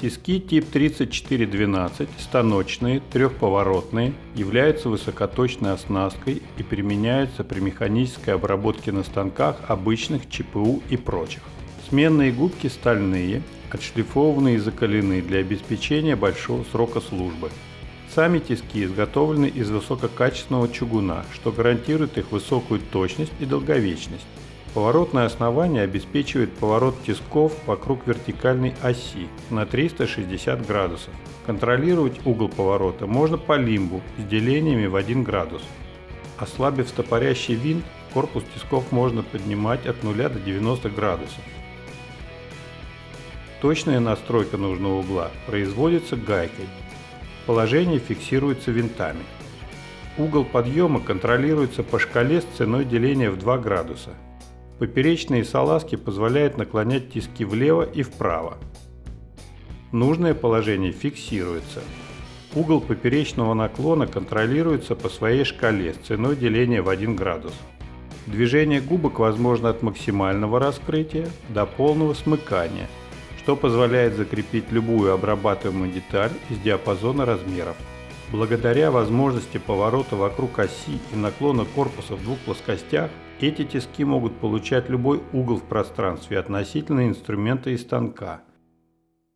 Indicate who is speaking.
Speaker 1: Тиски тип 3412, станочные, трехповоротные, являются высокоточной оснасткой и применяются при механической обработке на станках обычных ЧПУ и прочих. Сменные губки стальные, отшлифованные и закалены для обеспечения большого срока службы. Сами тиски изготовлены из высококачественного чугуна, что гарантирует их высокую точность и долговечность. Поворотное основание обеспечивает поворот тисков вокруг вертикальной оси на 360 градусов. Контролировать угол поворота можно по лимбу с делениями в 1 градус. Ослабив стопорящий винт, корпус тисков можно поднимать от 0 до 90 градусов. Точная настройка нужного угла производится гайкой. Положение фиксируется винтами. Угол подъема контролируется по шкале с ценой деления в 2 градуса. Поперечные салазки позволяют наклонять тиски влево и вправо. Нужное положение фиксируется. Угол поперечного наклона контролируется по своей шкале с ценой деления в 1 градус. Движение губок возможно от максимального раскрытия до полного смыкания, что позволяет закрепить любую обрабатываемую деталь из диапазона размеров. Благодаря возможности поворота вокруг оси и наклона корпуса в двух плоскостях, эти тиски могут получать любой угол в пространстве относительно инструмента и станка,